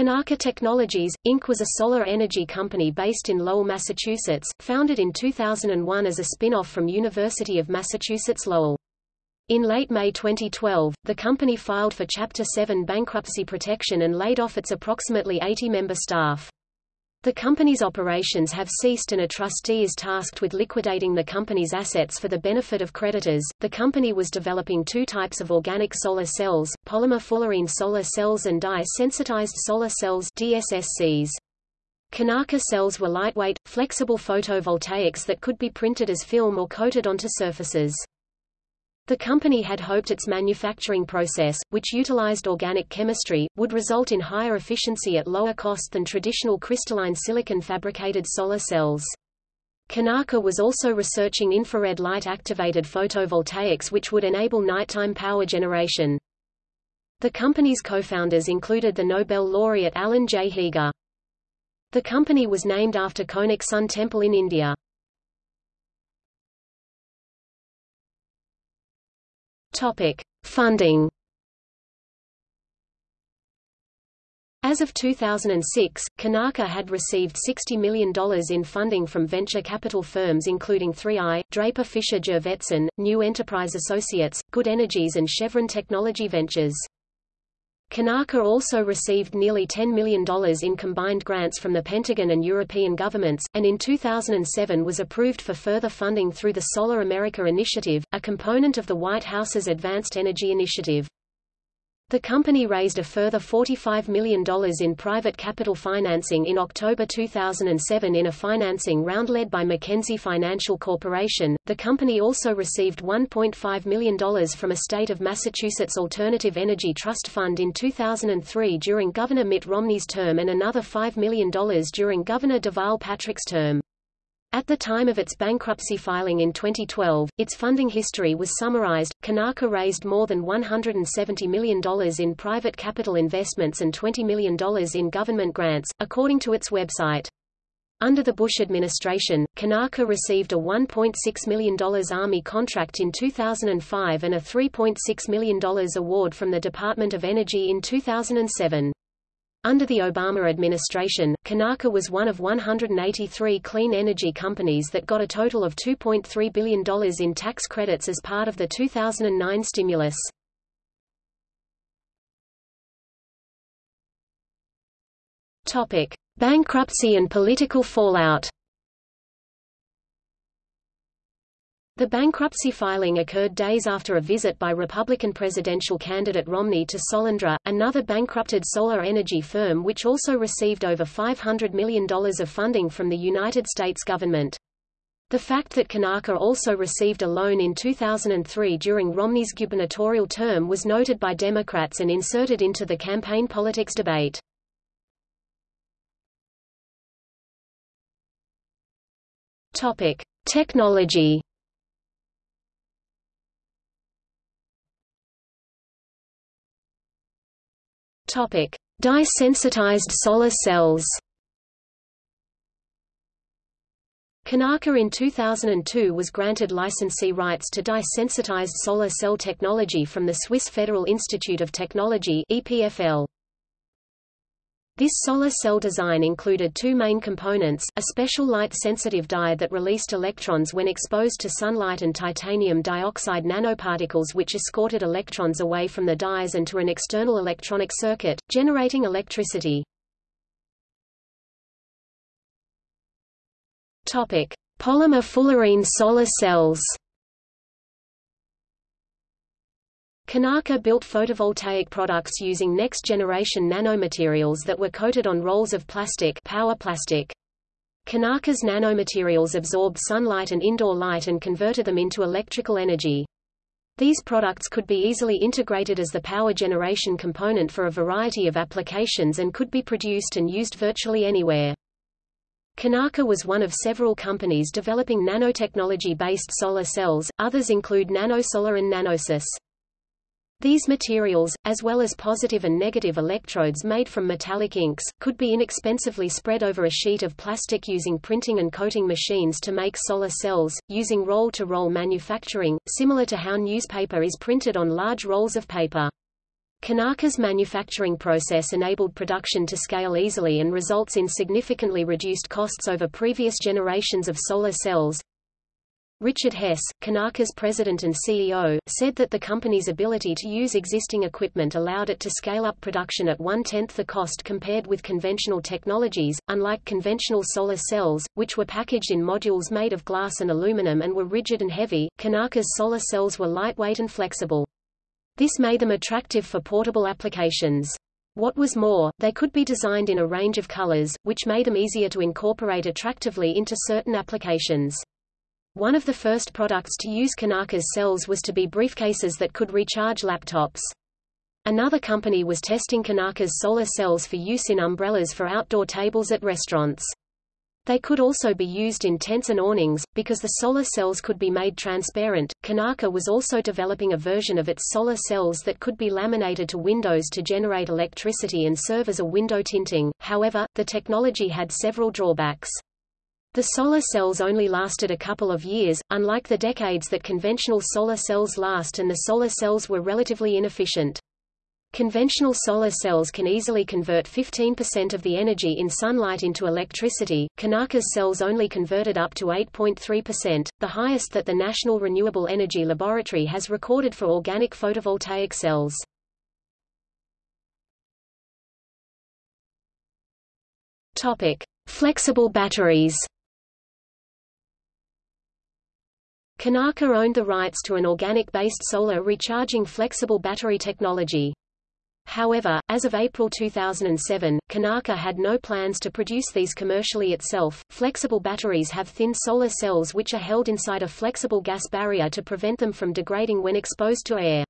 Konarka Technologies, Inc. was a solar energy company based in Lowell, Massachusetts, founded in 2001 as a spin-off from University of Massachusetts Lowell. In late May 2012, the company filed for Chapter 7 bankruptcy protection and laid off its approximately 80-member staff. The company's operations have ceased and a trustee is tasked with liquidating the company's assets for the benefit of creditors. The company was developing two types of organic solar cells, polymer fullerene solar cells and dye-sensitized solar cells DSSCs. Konarka cells were lightweight, flexible photovoltaics that could be printed as film or coated onto surfaces. The company had hoped its manufacturing process, which utilized organic chemistry, would result in higher efficiency at lower cost than traditional crystalline silicon fabricated solar cells. Konarka was also researching infrared light-activated photovoltaics which would enable nighttime power generation. The company's co-founders included the Nobel laureate Alan J. Heeger. The company was named after Konark Sun Temple in India. Topic: Funding. As of 2006, Konarka had received $60 million in funding from venture capital firms including 3i, Draper Fisher Jurvetson, New Enterprise Associates, Good Energies and Chevron Technology Ventures. Konarka also received nearly $10 million in combined grants from the Pentagon and European governments, and in 2007 was approved for further funding through the Solar America Initiative, a component of the White House's Advanced Energy Initiative. The company raised a further $45 million in private capital financing in October 2007 in a financing round led by Mackenzie Financial Corporation. The company also received $1.5 million from a state of Massachusetts Alternative Energy Trust Fund in 2003 during Governor Mitt Romney's term and another $5 million during Governor Deval Patrick's term. At the time of its bankruptcy filing in 2012, its funding history was summarized. Konarka raised more than $170 million in private capital investments and $20 million in government grants, according to its website. Under the Bush administration, Konarka received a $1.6 million Army contract in 2005 and a $3.6 million award from the Department of Energy in 2007. Under the Obama administration, Konarka was one of 183 clean energy companies that got a total of $2.3 billion in tax credits as part of the 2009 stimulus. Bankruptcy and political fallout. The bankruptcy filing occurred days after a visit by Republican presidential candidate Romney to Solyndra, another bankrupted solar energy firm which also received over $500 million of funding from the United States government. The fact that Konarka also received a loan in 2003 during Romney's gubernatorial term was noted by Democrats and inserted into the campaign politics debate. Topic: Technology Topic: Dye-sensitized solar cells. Konarka in 2002 was granted licensee rights to dye-sensitized solar cell technology from the Swiss Federal Institute of Technology EPFL. This solar cell design included two main components, a special light-sensitive dye that released electrons when exposed to sunlight and titanium dioxide nanoparticles which escorted electrons away from the dyes and to an external electronic circuit, generating electricity. Topic: Polymer fullerene solar cells. Konarka built photovoltaic products using next-generation nanomaterials that were coated on rolls of plastic power plastic. Konarka's nanomaterials absorbed sunlight and indoor light and converted them into electrical energy. These products could be easily integrated as the power generation component for a variety of applications and could be produced and used virtually anywhere. Konarka was one of several companies developing nanotechnology-based solar cells, others include NanoSolar and Nanosys. These materials, as well as positive and negative electrodes made from metallic inks, could be inexpensively spread over a sheet of plastic using printing and coating machines to make solar cells, using roll-to-roll -roll manufacturing, similar to how newspaper is printed on large rolls of paper. Konarka's manufacturing process enabled production to scale easily and results in significantly reduced costs over previous generations of solar cells. Richard Hess, Konarka's president and CEO, said that the company's ability to use existing equipment allowed it to scale up production at one-tenth the cost compared with conventional technologies. Unlike conventional solar cells, which were packaged in modules made of glass and aluminum and were rigid and heavy, Konarka's solar cells were lightweight and flexible. This made them attractive for portable applications. What was more, they could be designed in a range of colors, which made them easier to incorporate attractively into certain applications. One of the first products to use Konarka's cells was to be briefcases that could recharge laptops. Another company was testing Konarka's solar cells for use in umbrellas for outdoor tables at restaurants. They could also be used in tents and awnings, because the solar cells could be made transparent. Konarka was also developing a version of its solar cells that could be laminated to windows to generate electricity and serve as a window tinting, however, the technology had several drawbacks. The solar cells only lasted a couple of years, unlike the decades that conventional solar cells last and the solar cells were relatively inefficient. Conventional solar cells can easily convert 15% of the energy in sunlight into electricity. Konarka's cells only converted up to 8.3%, the highest that the National Renewable Energy Laboratory has recorded for organic photovoltaic cells. Topic: Flexible batteries. Konarka owned the rights to an organic-based solar recharging flexible battery technology. However, as of April 2007, Konarka had no plans to produce these commercially itself. Flexible batteries have thin solar cells which are held inside a flexible gas barrier to prevent them from degrading when exposed to air.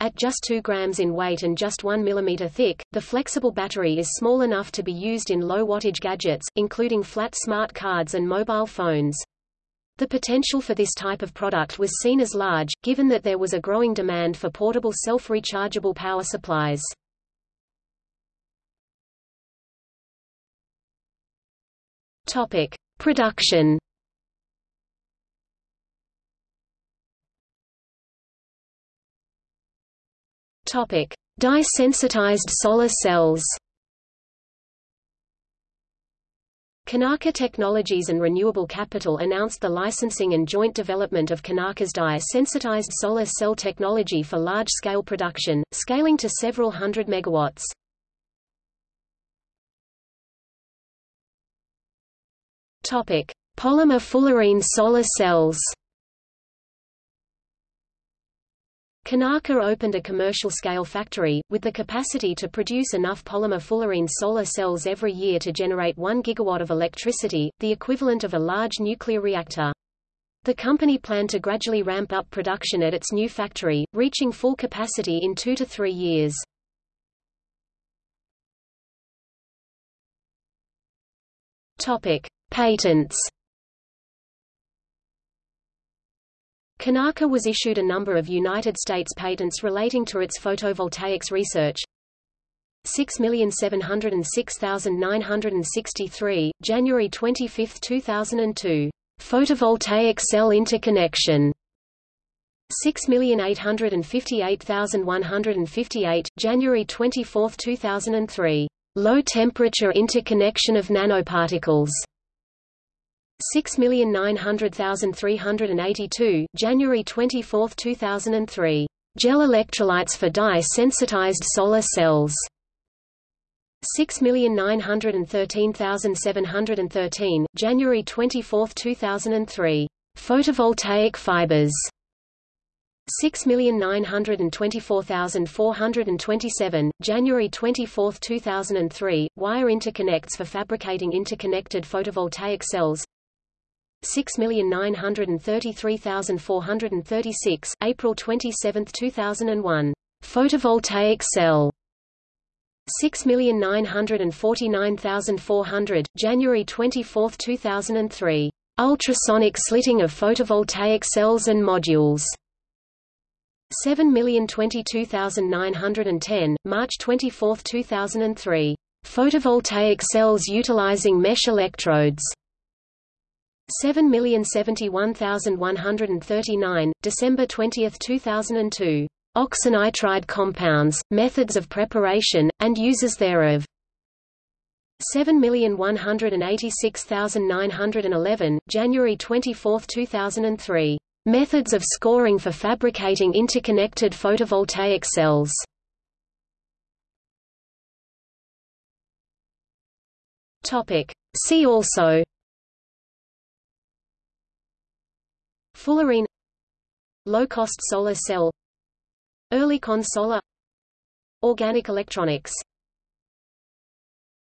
At just 2 grams in weight and just 1 mm thick, the flexible battery is small enough to be used in low-wattage gadgets, including flat smart cards and mobile phones. The potential for this type of product was seen as large, given that there was a growing demand for portable self-rechargeable power supplies. Topic: Production. Topic: Dye-sensitized solar cells. Konarka Technologies and Renewable Capital announced the licensing and joint development of Konarka's dye-sensitized solar cell technology for large-scale production, scaling to several hundred megawatts. Topic: Polymer fullerene solar cells. Konarka opened a commercial-scale factory, with the capacity to produce enough polymer fullerene solar cells every year to generate 1 gigawatt of electricity, the equivalent of a large nuclear reactor. The company planned to gradually ramp up production at its new factory, reaching full capacity in two to three years. Topic. Patents Konarka was issued a number of United States patents relating to its photovoltaics research. 6706963, January 25, 2002. Photovoltaic cell interconnection. 6858158, January 24, 2003. Low temperature interconnection of nanoparticles. 6,900,382, January 24, 2003. Gel electrolytes for dye-sensitized solar cells. 6,913,713, January 24, 2003. Photovoltaic fibers. 6,924,427, January 24, 2003, wire interconnects for fabricating interconnected photovoltaic cells 6,933,436, April 27, 2001. Photovoltaic cell 6,949,400, January 24, 2003. Ultrasonic slitting of photovoltaic cells and modules. 7,022,910, March 24, 2003. Photovoltaic cells utilizing mesh electrodes. 7,071,139, December 20, 2002. oxynitride compounds, methods of preparation, and uses thereof. 7186911, January 24, 2003. Methods of scoring for fabricating interconnected photovoltaic cells. Topic. See also Fullerene. Low-cost solar cell. Oerlikon solar. Organic electronics